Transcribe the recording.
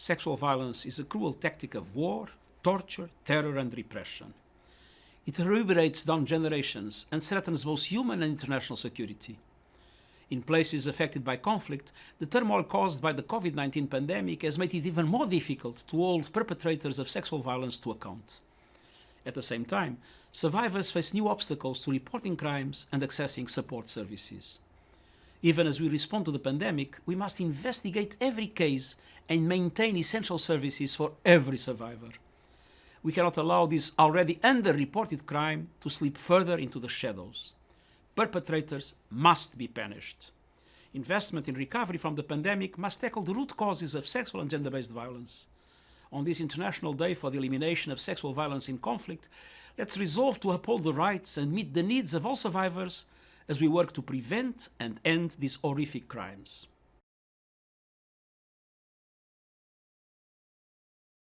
Sexual violence is a cruel tactic of war, torture, terror and repression. It reverberates down generations and threatens both human and international security. In places affected by conflict, the turmoil caused by the COVID-19 pandemic has made it even more difficult to hold perpetrators of sexual violence to account. At the same time, survivors face new obstacles to reporting crimes and accessing support services. Even as we respond to the pandemic, we must investigate every case and maintain essential services for every survivor. We cannot allow this already underreported crime to slip further into the shadows. Perpetrators must be punished. Investment in recovery from the pandemic must tackle the root causes of sexual and gender-based violence. On this International Day for the Elimination of Sexual Violence in Conflict, let's resolve to uphold the rights and meet the needs of all survivors as we work to prevent and end these horrific crimes.